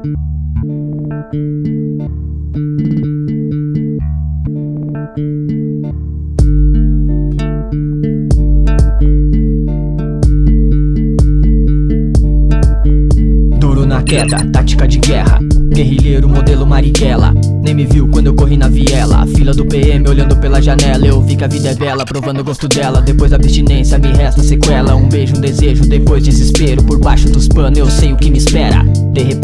Duro na queda, tática de guerra. Guerrilheiro modelo Marighella. Nem me viu quando eu corri na viela. Fila do PM olhando pela janela. Eu vi que a vida é bela, provando o gosto dela. Depois da abstinência me resta sequela. Um beijo, um desejo, depois desespero. Por baixo dos panos eu sei o que me espera. De repente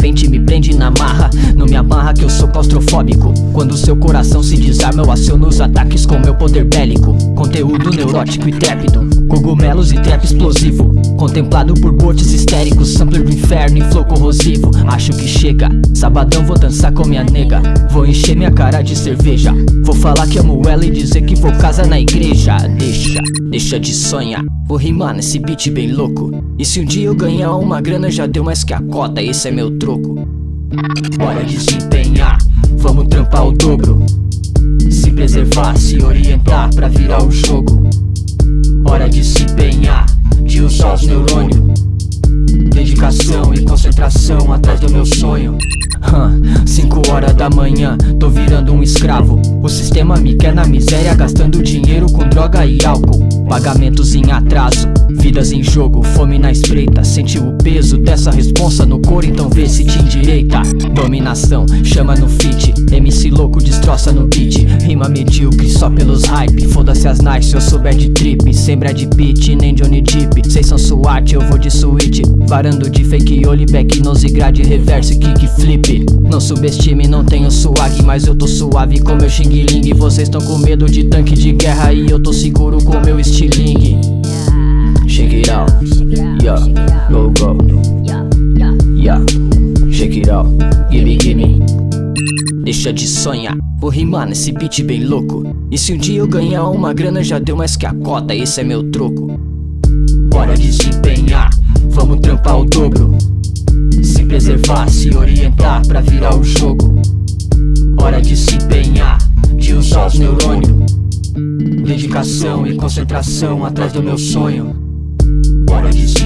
prende na marra Não me amarra que eu sou claustrofóbico. Quando seu coração se desarma Eu aciono os ataques com meu poder bélico. Conteúdo neurótico e trépido Cogumelos e trap explosivo. Contemplado por botes histéricos Sampler do inferno e flow corrosivo. Acho que chega, sabadão vou dançar com minha nega. Vou encher minha cara de cerveja. Vou falar que amo ela e dizer que vou casar na igreja. Deixa, deixa de sonhar. Vou rimar nesse beat bem louco. E se um dia eu ganhar uma grana já deu mais que a cota. Esse é meu troco Bora desempenhar, vamos trampar o dobro. Se preservar, se orientar pra virar o jogo. Hora de se empenhar, de usar os neurônios. Dedicação e concentração atrás do meu sonho. 5 horas da manhã, tô virando um escravo. O sistema me quer na miséria, gastando dinheiro com droga e álcool. Pagamentos em atraso, vidas em jogo, fome na espreita. Sente o peso dessa responsa no couro, então vê se te endireita. Dominação, chama no fit, MC louco destroça no beat. Rima medíocre só pelos hype, foda-se as nights se eu souber de trip Sem Brad Pitt, nem Johnny Depp, cês são SWAT, eu vou de suíte Varando de fake olho, back nose, grade, reverse, kick, flip. Não subestime, não tenho swag, mas eu tô suave com meu xing ling. Vocês tão com medo de tanque de guerra e eu tô seguro com meu estilingue. Shake it out, yeah, go go. Yeah, shake it out, gimme gimme. Deixa de sonhar, vou rimar nesse beat bem louco. E se um dia eu ganhar uma grana já deu mais que a cota, esse é meu troco. Bora desempenhar, vamos trampar o dobro Se preservar, se orientar pra virar o jogo. Hora de se empenhar, de usar os neurônios. Dedicação e concentração atrás do meu sonho. O dobro Se